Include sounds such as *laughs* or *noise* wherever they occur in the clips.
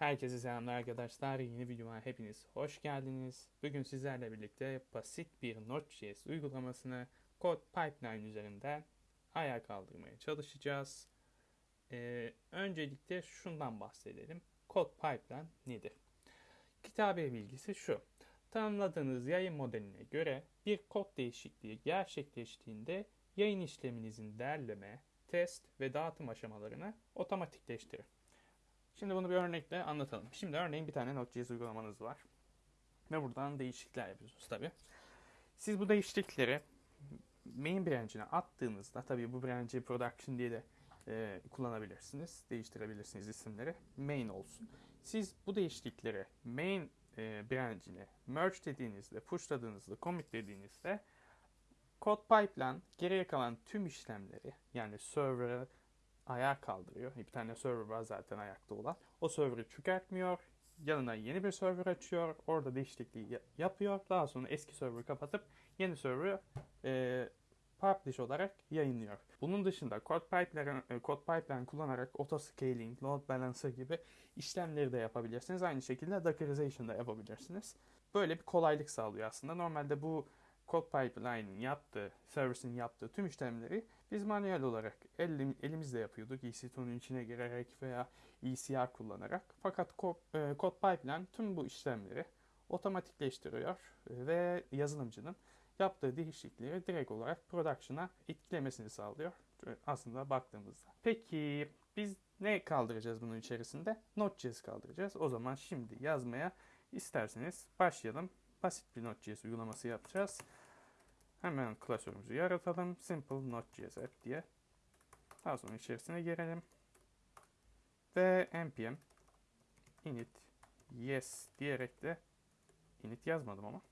Herkese selamlar arkadaşlar. Yeni videoma hepiniz hoş geldiniz. Bugün sizlerle birlikte basit bir Node.js uygulamasını Code Pipeline üzerinden ayağa kaldırmaya çalışacağız. Ee, öncelikle şundan bahsedelim. Code Pipeline nedir? Kitabe bilgisi şu. Tanımladığınız yayın modeline göre bir kod değişikliği gerçekleştiğinde yayın işleminizin derleme, test ve dağıtım aşamalarını otomatikleştirir. Şimdi bunu bir örnekle anlatalım. Şimdi örneğin bir tane Node.js uygulamanız var. Ve buradan değişiklikler yapıyorsunuz tabi. Siz bu değişiklikleri main branch'ine attığınızda tabi bu branch'i production diye de e, kullanabilirsiniz. Değiştirebilirsiniz isimleri. Main olsun. Siz bu değişiklikleri main e, branch'ine merge dediğinizde, pushladığınızda, commit dediğinizde Code Pipeline geriye kalan tüm işlemleri yani server'ı ayağa kaldırıyor. Bir tane server var zaten ayakta olan. O server'ı çökertmiyor. Yanına yeni bir server açıyor. Orada değişikliği yapıyor. Daha sonra eski server'ı kapatıp yeni server'ı e, publish olarak yayınlıyor. Bunun dışında Code Pipeline, Code Pipeline kullanarak auto scaling, load balancer gibi işlemleri de yapabilirsiniz. Aynı şekilde Dockerization da yapabilirsiniz. Böyle bir kolaylık sağlıyor aslında. Normalde bu Code Pipeline'in yaptığı, servisin yaptığı tüm işlemleri biz manuel olarak elim, elimizle yapıyorduk. EC2'nun içine girerek veya ECR kullanarak. Fakat Code, e, Pipeline tüm bu işlemleri otomatikleştiriyor ve yazılımcının yaptığı değişiklikleri direkt olarak production'a etkilemesini sağlıyor. Aslında baktığımızda. Peki biz ne kaldıracağız bunun içerisinde? Node.js kaldıracağız. O zaman şimdi yazmaya isterseniz başlayalım. Basit bir Node.js uygulaması yapacağız. Hemen klasörümüzü yaratalım. Simple Node.js app diye. Daha sonra içerisine girelim. Ve npm init yes diyerek de init yazmadım ama.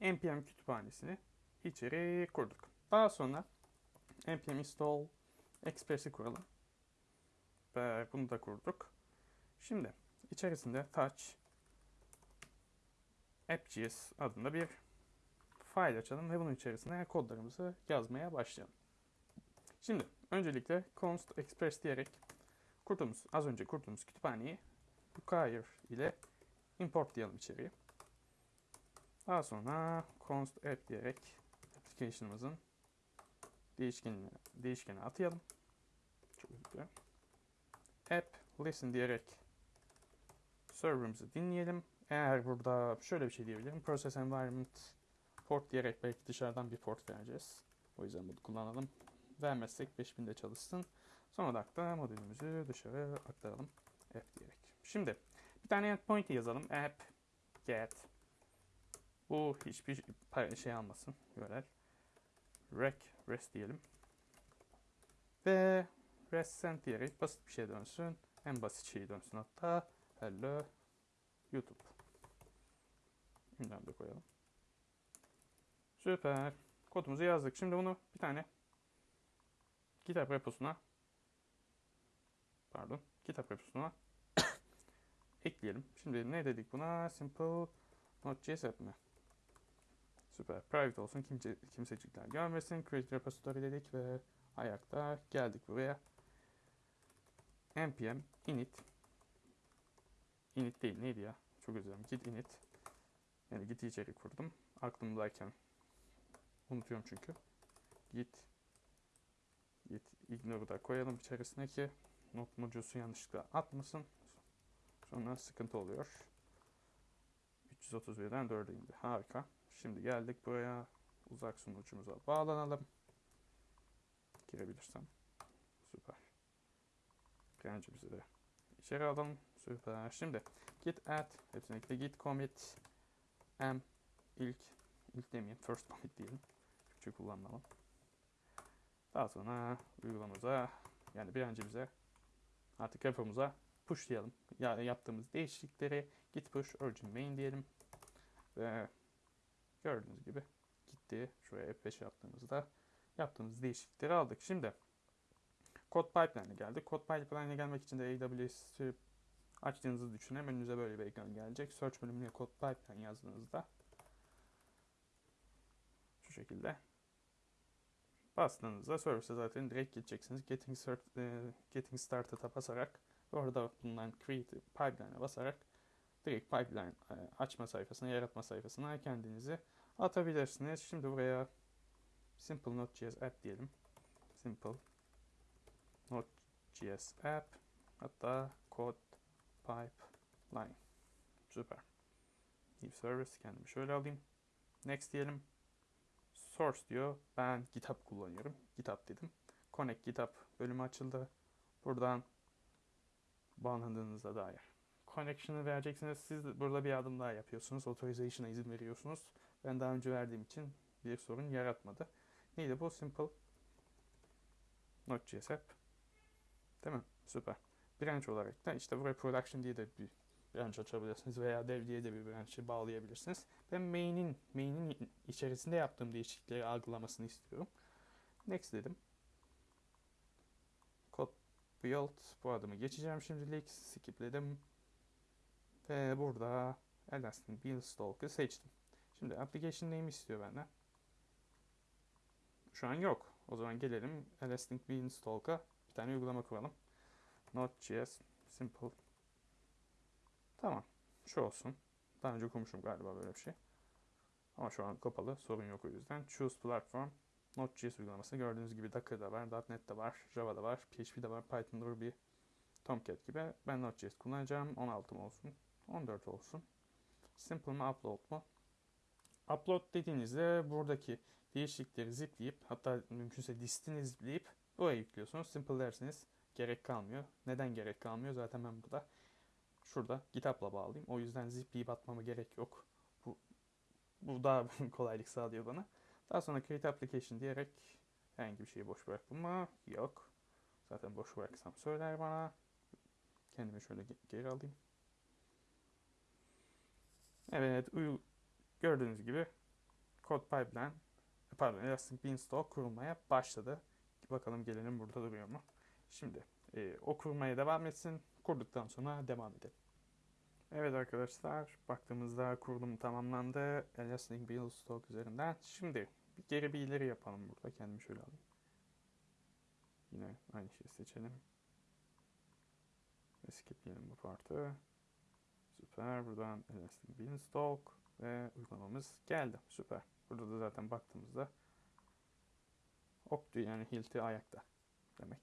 npm kütüphanesini içeri kurduk. Daha sonra npm install express'i kuralım. Ve bunu da kurduk. Şimdi içerisinde touch app.js adında bir file açalım ve bunun içerisine kodlarımızı yazmaya başlayalım. Şimdi öncelikle const express diyerek kurduğumuz, az önce kurduğumuz kütüphaneyi require ile import diyelim içeriye. Daha sonra const app diyerek application'ımızın değişkenine, değişkeni atayalım. Çok güzel. App listen diyerek server'ımızı dinleyelim. Eğer burada şöyle bir şey diyebilirim. Process environment port diyerek belki dışarıdan bir port vereceğiz. O yüzden bunu kullanalım. Vermezsek 5000'de çalışsın. Sonra da modülümüzü dışarı aktaralım. App diyerek. Şimdi bir tane endpoint yazalım. App get bu hiçbir şey almasın. Görel. Rec rest diyelim. Ve rest send diyerek basit bir şey dönsün. En basit şeyi dönsün hatta. Hello YouTube. Ünlem de koyalım. Süper. Kodumuzu yazdık. Şimdi bunu bir tane kitap reposuna pardon kitap reposuna *coughs* ekleyelim. Şimdi ne dedik buna? Simple Node.js mi? Süper. Private olsun. Kimse, kimsecikler görmesin. Create repository dedik ve ayakta geldik buraya. npm init init değil neydi ya? Çok özür dilerim. Git init. Yani git içeri kurdum. Aklımdayken Unutuyorum çünkü. Git git ignore'u da koyalım içerisine ki not module'su yanlışlıkla atmasın. Sonra sıkıntı oluyor. 331'den 4'e indi. Harika. Şimdi geldik buraya. Uzak sunucumuza bağlanalım. Girebilirsem. Süper. Branch'imizi de içeri alalım. Süper. Şimdi git add hepsine git commit m ilk ilk demeyeyim first commit diyelim. Türkçe kullanmam. Daha sonra uygulamamıza yani bir önce bize artık repomuza pushlayalım. Yani yaptığımız değişiklikleri git push origin main diyelim. Ve gördüğünüz gibi gitti. Şuraya F5 yaptığımızda yaptığımız değişiklikleri aldık. Şimdi Code Pipeline'e geldik. Code Pipeline'e gelmek için de AWS'i açtığınızı düşünün. Önünüze böyle bir ekran gelecek. Search bölümüne Code Pipeline yazdığınızda şekilde bastığınızda service'e zaten direkt gideceksiniz. Getting, start, e, getting Started'a basarak Orada bulunan Create Pipeline'a basarak direkt pipeline e, açma sayfasına, yaratma sayfasına kendinizi atabilirsiniz. Şimdi buraya Simple Node.js app diyelim. Simple Node.js app hatta code pipeline. Süper. New service kendimi şöyle alayım. Next diyelim. Source diyor. Ben GitHub kullanıyorum. GitHub dedim. Connect GitHub bölümü açıldı. Buradan bağlandığınıza dair. Connection'ı vereceksiniz. Siz burada bir adım daha yapıyorsunuz. Authorization'a izin veriyorsunuz. Ben daha önce verdiğim için bir sorun yaratmadı. Neydi bu? Simple Node.js app. Değil mi? Süper. Branch olarak da işte buraya production diye de bir branch açabilirsiniz veya dev diye de bir branch'ı bağlayabilirsiniz. Ben main'in main'in içerisinde yaptığım değişiklikleri algılamasını istiyorum. Next dedim. Code build bu adımı geçeceğim şimdilik. Skipledim. Ve burada Elastic Build Stalk'ı seçtim. Şimdi application name istiyor benden. Şu an yok. O zaman gelelim Elastic Beanstalk'a bir tane uygulama kuralım. Node.js simple. Tamam. Şu olsun. Daha önce kurmuşum galiba böyle bir şey. Ama şu an kapalı. Sorun yok o yüzden. Choose platform. Node.js uygulaması. Gördüğünüz gibi Docker'da var, .NET'de var, Java'da var, PHP'de var, Python'da Ruby, Tomcat gibi. Ben Node.js kullanacağım. 16 mı olsun? 14 olsun. Simple mi upload mu? Upload dediğinizde buradaki değişiklikleri zipleyip hatta mümkünse listini zipleyip buraya yüklüyorsunuz. Simple derseniz gerek kalmıyor. Neden gerek kalmıyor? Zaten ben burada şurada GitHub'la bağlayayım. O yüzden zipleyip atmama gerek yok. Bu, bu daha *laughs* kolaylık sağlıyor bana. Daha sonra create application diyerek herhangi bir şeyi boş bırakma yok. Zaten boş bıraksam söyler bana. Kendimi şöyle geri alayım. Evet, gördüğünüz gibi Code Pipeline pardon Elastic Beanstalk kurulmaya başladı. Bakalım gelelim burada duruyor mu? Şimdi e, o kurmaya devam etsin. Kurduktan sonra devam edelim. Evet arkadaşlar baktığımızda kurulum tamamlandı. Elastic Beanstalk üzerinden. Şimdi bir geri bir ileri yapalım burada. Kendimi şöyle alayım. Yine aynı şeyi seçelim. Ve skipleyelim bu partı. Süper. Buradan Elastic Beanstalk ve uygulamamız geldi. Süper. Burada da zaten baktığımızda oktu yani hilti ayakta demek.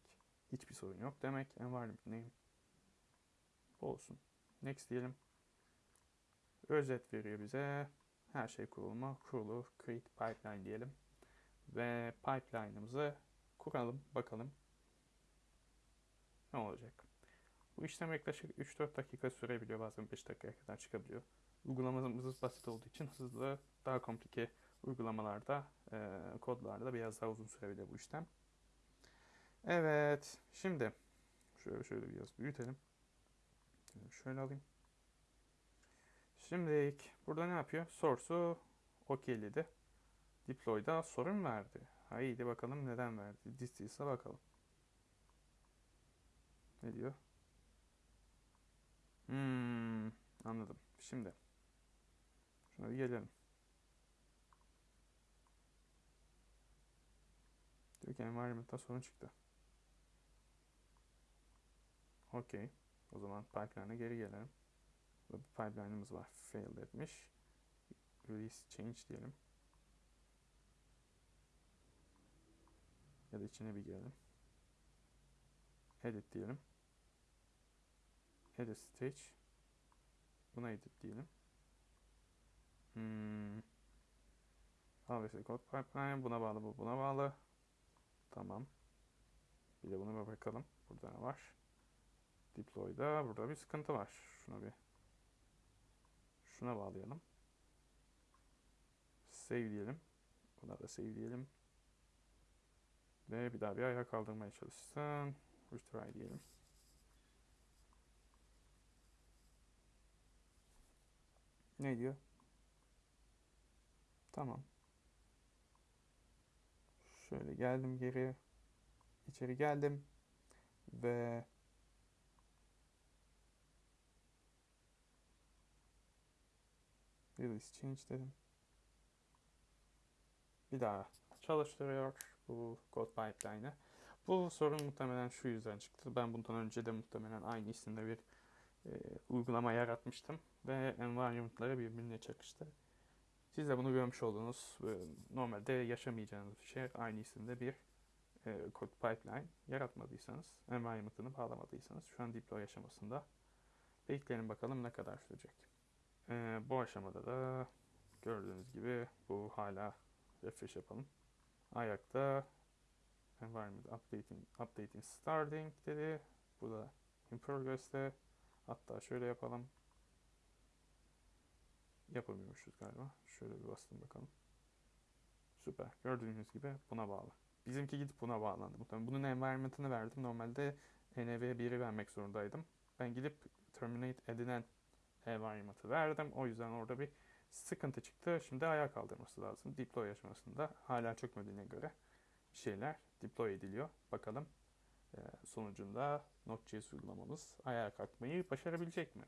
Hiçbir sorun yok demek. Environment name olsun. Next diyelim. Özet veriyor bize. Her şey kurulma, kurulu, create pipeline diyelim. Ve pipeline'ımızı kuralım, bakalım ne olacak. Bu işlem yaklaşık 3-4 dakika sürebiliyor. Bazen 5 dakikaya kadar çıkabiliyor. Uygulamamız basit olduğu için hızlı, daha komplike uygulamalarda, e, kodlarda biraz daha uzun sürebilir bu işlem. Evet, şimdi şöyle şöyle biraz büyütelim. Şöyle alayım. Şimdi burada ne yapıyor? Source'u okeyledi. Deploy'da sorun verdi. Haydi bakalım neden verdi. Distance'a bakalım. Ne diyor? Hmm, anladım. Şimdi şuna bir gelelim. Diyor ki environment'ta sorun çıktı. Okey. O zaman pipeline'a geri gelelim. Burada bir pipeline'ımız var. Failed etmiş. Release change diyelim. Ya da içine bir girelim. Edit diyelim. Edit stage. Buna edit diyelim. Hmm. Obviously code pipeline. Buna bağlı bu. Buna bağlı. Tamam. Bir de bir bakalım. Burada ne var? Deploy'da burada bir sıkıntı var. Şuna bir şuna bağlayalım. Save diyelim. Buna da save diyelim. Ve bir daha bir ayağa kaldırmaya çalışsın. Retry diyelim. Ne diyor? Tamam. Şöyle geldim geri. İçeri geldim. Ve Release change dedim. Bir daha çalıştırıyor bu code pipeline'ı. Bu sorun muhtemelen şu yüzden çıktı. Ben bundan önce de muhtemelen aynı isimde bir e, uygulama yaratmıştım ve environment'ları birbirine çakıştı. Siz de bunu görmüş oldunuz. E, Normalde yaşamayacağınız bir şey aynı isimde bir e, code pipeline yaratmadıysanız, environment'ını bağlamadıysanız şu an deploy aşamasında bekleyelim bakalım ne kadar sürecek. E, bu aşamada da gördüğünüz gibi bu hala refresh yapalım. Ayakta environment updating, updating starting dedi. Bu da in progress'te. Hatta şöyle yapalım. Yapamıyormuşuz galiba. Şöyle bir bastım bakalım. Süper. Gördüğünüz gibi buna bağlı. Bizimki gidip buna bağlandı. Muhtemelen bunun environment'ını verdim. Normalde env1'i vermek zorundaydım. Ben gidip terminate edilen environment'ı verdim. O yüzden orada bir sıkıntı çıktı. Şimdi ayağa kaldırması lazım. Deploy aşamasında hala çökmediğine göre şeyler deploy ediliyor. Bakalım e, sonucunda Node.js uygulamamız ayağa kalkmayı başarabilecek mi?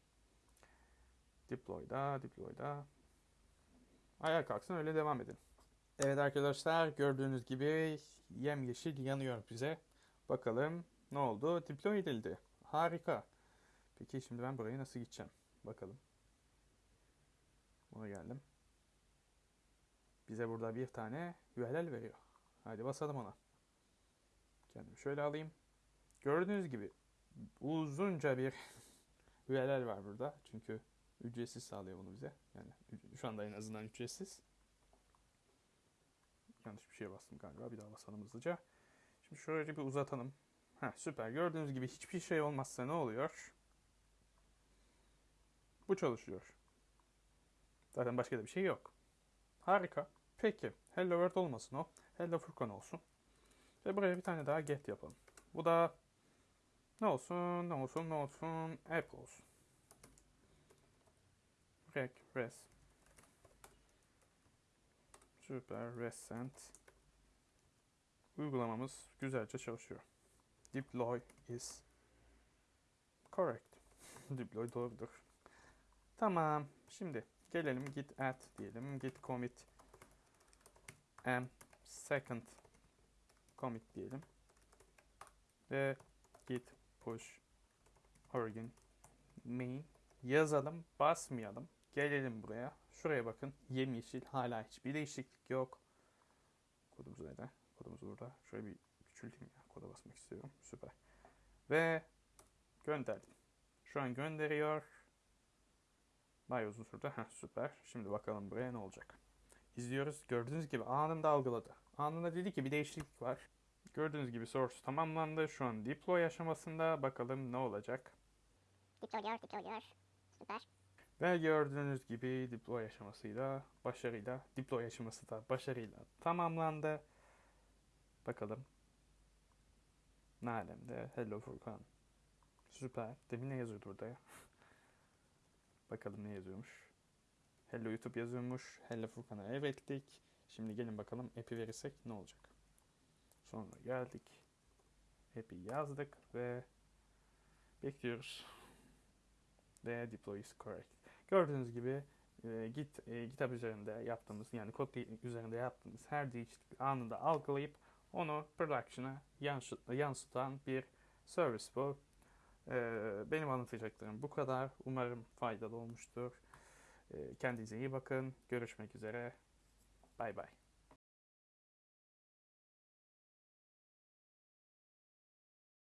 Deploy'da, deploy'da ayağa kalksın öyle devam edelim. Evet arkadaşlar gördüğünüz gibi yemyeşil yanıyor bize. Bakalım ne oldu? Deploy edildi. Harika. Peki şimdi ben buraya nasıl gideceğim? Bakalım. Buna geldim. Bize burada bir tane URL veriyor. Hadi basalım ona. Kendimi şöyle alayım. Gördüğünüz gibi uzunca bir *laughs* URL var burada. Çünkü ücretsiz sağlıyor bunu bize. Yani şu anda en azından ücretsiz. Yanlış bir şeye bastım galiba. Bir daha basalım hızlıca. Şimdi şöyle bir uzatalım. Heh, süper. Gördüğünüz gibi hiçbir şey olmazsa ne oluyor? Bu çalışıyor. Zaten başka da bir şey yok. Harika. Peki. Hello World olmasın o. Hello Furkan olsun. Ve buraya bir tane daha get yapalım. Bu da ne olsun, ne olsun, ne olsun, app olsun. Rec, res. Süper, res send. Uygulamamız güzelce çalışıyor. Deploy is correct. *laughs* Deploy doğrudur. Tamam. Şimdi gelelim git add diyelim. Git commit m second commit diyelim. Ve git push origin main yazalım, basmayalım. Gelelim buraya. Şuraya bakın. Yemyeşil. Hala hiçbir değişiklik yok. Kodumuz nerede? Kodumuz burada. Şöyle bir küçülteyim ya. Koda basmak istiyorum. Süper. Ve gönderdim. Şu an gönderiyor. Bayağı uzun sürdü. Heh, süper. Şimdi bakalım buraya ne olacak. İzliyoruz. Gördüğünüz gibi anında algıladı. Anında dedi ki bir değişiklik var. Gördüğünüz gibi source tamamlandı. Şu an deploy aşamasında. Bakalım ne olacak. Deploy diyor, deploy diyor. Süper. Ve gördüğünüz gibi deploy aşamasıyla başarıyla deploy aşaması da başarıyla tamamlandı. Bakalım. Ne alemde? Hello Furkan. Süper. Demin ne yazıyordu burada ya? Bakalım ne yazıyormuş. Hello YouTube yazıyormuş. Hello Furkan'a evettik. Şimdi gelin bakalım app'i verirsek ne olacak. Sonra geldik. App'i yazdık ve bekliyoruz. Ve deploy is correct. Gördüğünüz gibi e, Git e, GitHub üzerinde yaptığımız yani kod üzerinde yaptığımız her değişiklik anında algılayıp onu production'a yansıt, yansıtan bir service bu. E, benim anlatacaklarım bu kadar. Umarım faydalı olmuştur. E, kendinize iyi bakın. Görüşmek üzere. Bay bay.